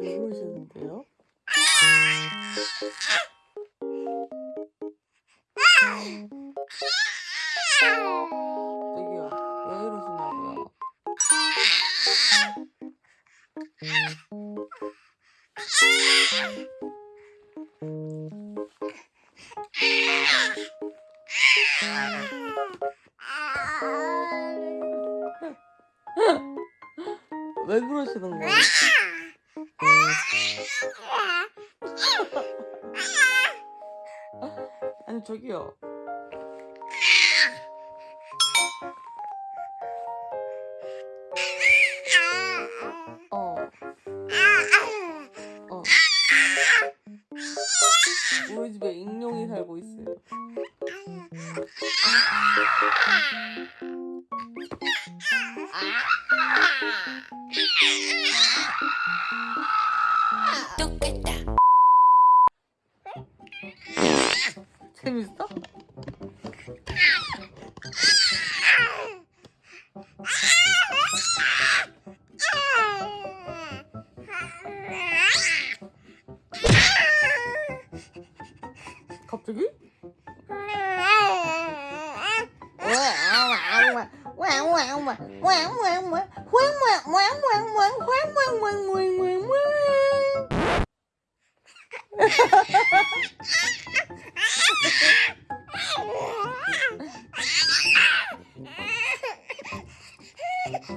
왜 그러시는데요? 저기요, 왜 이러시냐고요? 왜 그러시는 거예요? 아니 저기요. 어. 어. 우리 집에 익룡이 살고 있어요. 똑같다. 재밌어? 갑자기?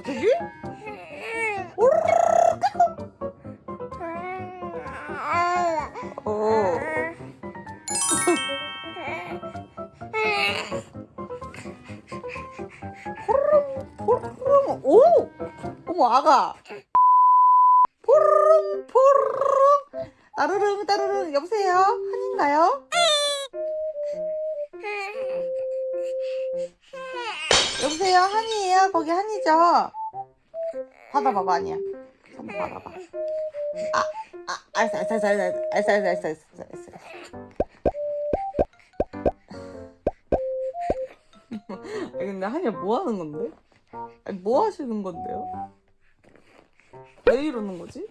저기? 오. 호르름 호르름 오 어머 아가 따르릉 따르릉 여보세요 한인가요? 여보세요 한이에요 거기 한이죠? 받아봐봐 아니야 한번 받아봐 아, 아 알았어 알았어 알았어 알았어 알았어 알았어 알았어 알았어 근데 한이야 뭐 하는 건데? 아니 뭐 하시는 건데요? 왜 이러는 거지?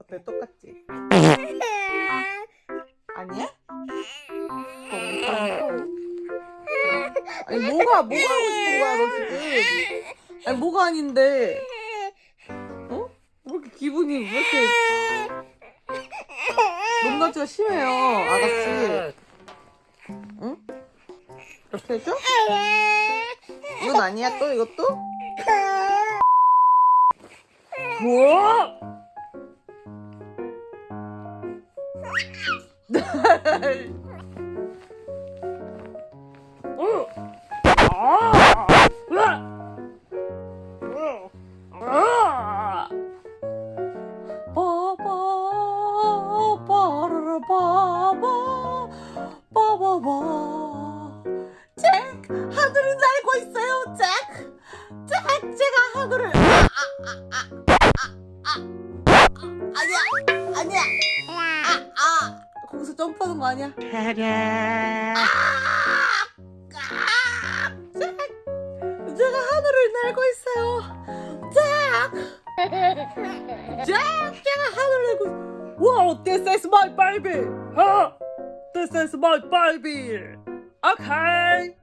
어때 똑같지? 아니야? 아니 뭐가 뭐가 하고 싶은 거야 너 지금? 아니 뭐가 아닌데? 어? 왜 이렇게 기분이 왜 이렇게 높낮이가 심해요 아가씨 응? 이렇게 해줘? 이건 아니야 또 이것도? 뭐? 바 하늘을 날고 있어요 잭! 잭! 제가 하늘을 아, 아, 아, 아, 아, 아, 아, 아니야 아니야 아, 아 거기서 점프하는 거 아니야 아, 아, 잭! 제가 하늘을 날고 있어요 잭! 잭! 제가 하늘을 날고 Wow, this is my baby! Huh? This is my baby! Okay!